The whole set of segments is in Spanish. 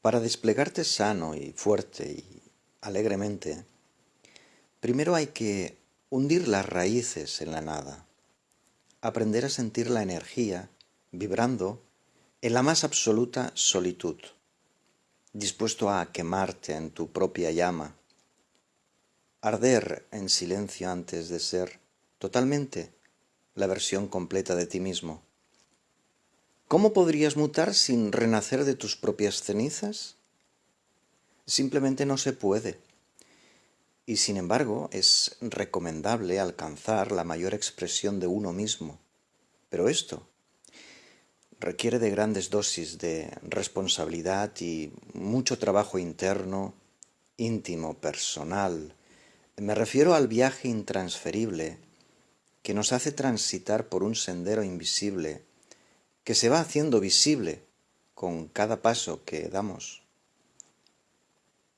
Para desplegarte sano y fuerte y alegremente, primero hay que hundir las raíces en la nada, aprender a sentir la energía vibrando en la más absoluta solitud, dispuesto a quemarte en tu propia llama, arder en silencio antes de ser totalmente la versión completa de ti mismo. ¿Cómo podrías mutar sin renacer de tus propias cenizas? Simplemente no se puede. Y sin embargo es recomendable alcanzar la mayor expresión de uno mismo. Pero esto requiere de grandes dosis de responsabilidad y mucho trabajo interno, íntimo, personal. Me refiero al viaje intransferible que nos hace transitar por un sendero invisible que se va haciendo visible con cada paso que damos.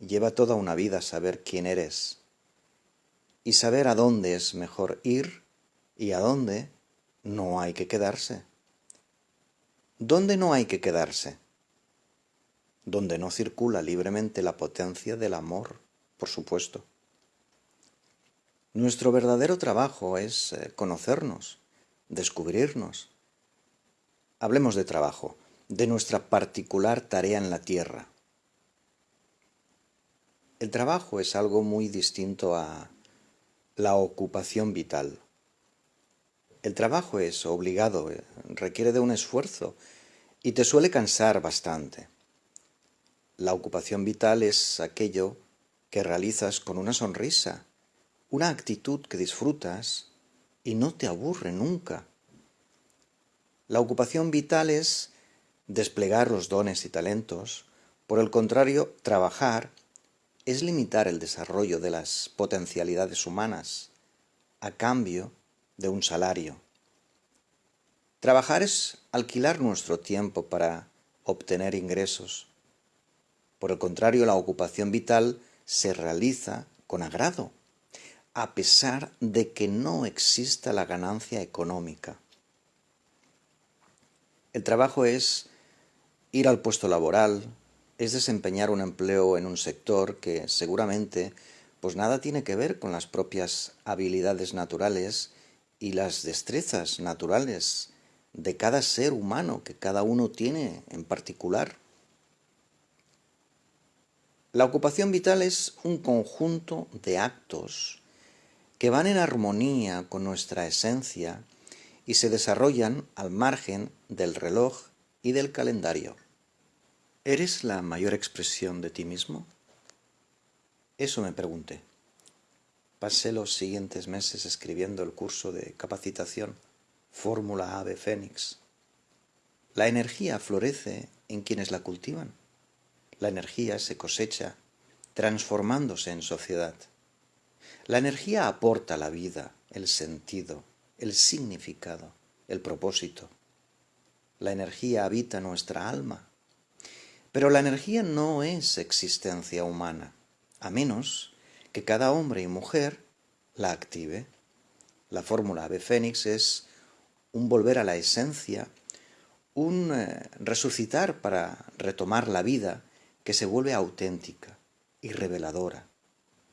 Lleva toda una vida saber quién eres y saber a dónde es mejor ir y a dónde no hay que quedarse. ¿Dónde no hay que quedarse? Donde no circula libremente la potencia del amor, por supuesto. Nuestro verdadero trabajo es eh, conocernos, descubrirnos, Hablemos de trabajo, de nuestra particular tarea en la tierra. El trabajo es algo muy distinto a la ocupación vital. El trabajo es obligado, eh, requiere de un esfuerzo y te suele cansar bastante. La ocupación vital es aquello que realizas con una sonrisa, una actitud que disfrutas y no te aburre nunca. La ocupación vital es desplegar los dones y talentos, por el contrario, trabajar es limitar el desarrollo de las potencialidades humanas a cambio de un salario. Trabajar es alquilar nuestro tiempo para obtener ingresos. Por el contrario, la ocupación vital se realiza con agrado, a pesar de que no exista la ganancia económica. El trabajo es ir al puesto laboral, es desempeñar un empleo en un sector que seguramente pues nada tiene que ver con las propias habilidades naturales y las destrezas naturales de cada ser humano que cada uno tiene en particular. La ocupación vital es un conjunto de actos que van en armonía con nuestra esencia y se desarrollan al margen del reloj y del calendario. ¿Eres la mayor expresión de ti mismo? Eso me pregunté. Pasé los siguientes meses escribiendo el curso de capacitación Fórmula Ave Fénix. La energía florece en quienes la cultivan. La energía se cosecha transformándose en sociedad. La energía aporta la vida, el sentido, el significado, el propósito. La energía habita nuestra alma. Pero la energía no es existencia humana, a menos que cada hombre y mujer la active. La fórmula de Fénix es un volver a la esencia, un eh, resucitar para retomar la vida que se vuelve auténtica y reveladora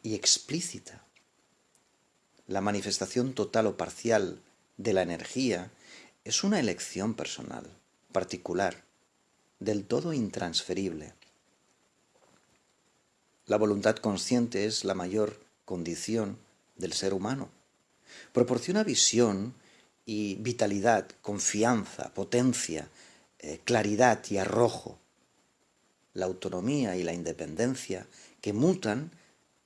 y explícita la manifestación total o parcial de la energía es una elección personal, particular, del todo intransferible. La voluntad consciente es la mayor condición del ser humano. Proporciona visión y vitalidad, confianza, potencia, eh, claridad y arrojo. La autonomía y la independencia que mutan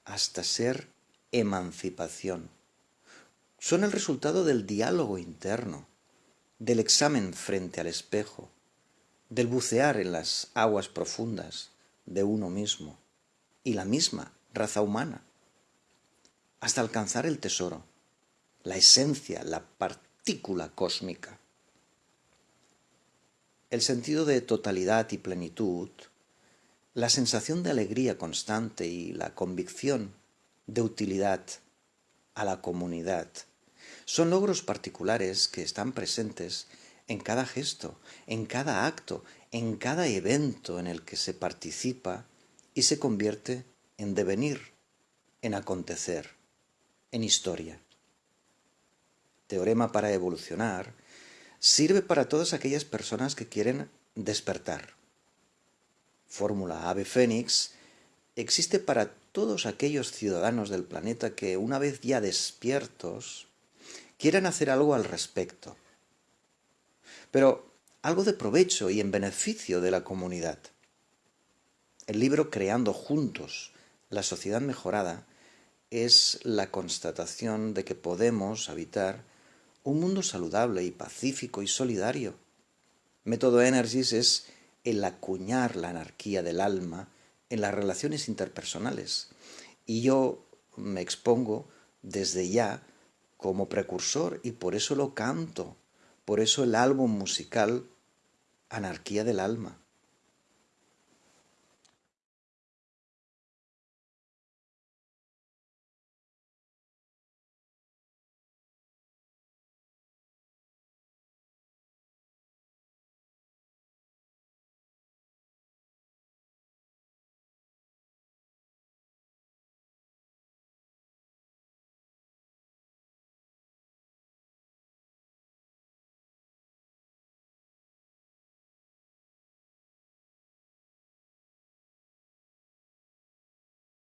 hasta ser emancipación son el resultado del diálogo interno, del examen frente al espejo, del bucear en las aguas profundas de uno mismo y la misma raza humana, hasta alcanzar el tesoro, la esencia, la partícula cósmica. El sentido de totalidad y plenitud, la sensación de alegría constante y la convicción de utilidad a la comunidad son logros particulares que están presentes en cada gesto, en cada acto, en cada evento en el que se participa y se convierte en devenir, en acontecer, en historia. Teorema para evolucionar sirve para todas aquellas personas que quieren despertar. Fórmula Ave Fénix existe para todos aquellos ciudadanos del planeta que, una vez ya despiertos, quieran hacer algo al respecto. Pero algo de provecho y en beneficio de la comunidad. El libro Creando Juntos, la sociedad mejorada, es la constatación de que podemos habitar un mundo saludable y pacífico y solidario. Método Energies es el acuñar la anarquía del alma en las relaciones interpersonales. Y yo me expongo desde ya como precursor y por eso lo canto, por eso el álbum musical Anarquía del Alma.